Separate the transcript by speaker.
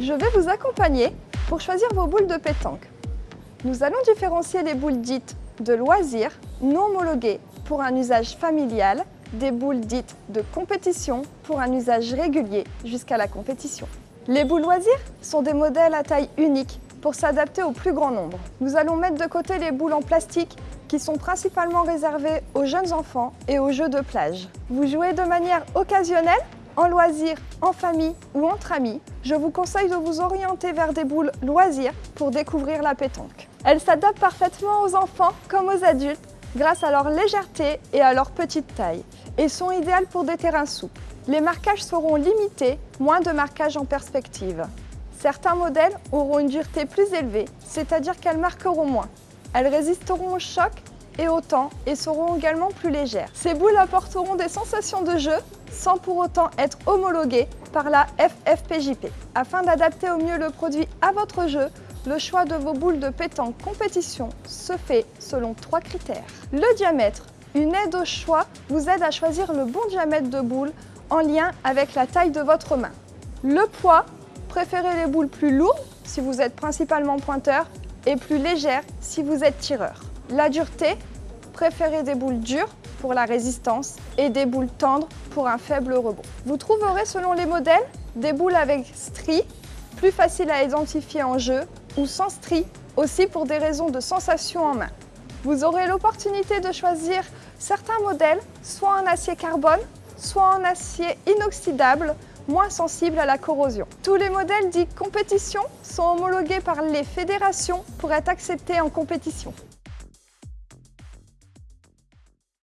Speaker 1: Je vais vous accompagner pour choisir vos boules de pétanque. Nous allons différencier les boules dites de loisirs non homologuées pour un usage familial des boules dites de compétition pour un usage régulier jusqu'à la compétition. Les boules loisirs sont des modèles à taille unique pour s'adapter au plus grand nombre. Nous allons mettre de côté les boules en plastique qui sont principalement réservées aux jeunes enfants et aux jeux de plage. Vous jouez de manière occasionnelle en loisir, en famille ou entre amis, je vous conseille de vous orienter vers des boules loisirs pour découvrir la pétanque. Elles s'adaptent parfaitement aux enfants comme aux adultes grâce à leur légèreté et à leur petite taille et sont idéales pour des terrains souples. Les marquages seront limités, moins de marquages en perspective. Certains modèles auront une dureté plus élevée, c'est-à-dire qu'elles marqueront moins. Elles résisteront au choc et au et seront également plus légères. Ces boules apporteront des sensations de jeu sans pour autant être homologuées par la FFPJP. Afin d'adapter au mieux le produit à votre jeu, le choix de vos boules de pétanque compétition se fait selon trois critères. Le diamètre, une aide au choix, vous aide à choisir le bon diamètre de boule en lien avec la taille de votre main. Le poids, préférez les boules plus lourdes si vous êtes principalement pointeur et plus légères si vous êtes tireur. La dureté, préférez des boules dures pour la résistance et des boules tendres pour un faible rebond. Vous trouverez selon les modèles des boules avec stries, plus faciles à identifier en jeu, ou sans stries, aussi pour des raisons de sensation en main. Vous aurez l'opportunité de choisir certains modèles, soit en acier carbone, soit en acier inoxydable, moins sensible à la corrosion. Tous les modèles dits compétition sont homologués par les fédérations pour être acceptés en compétition.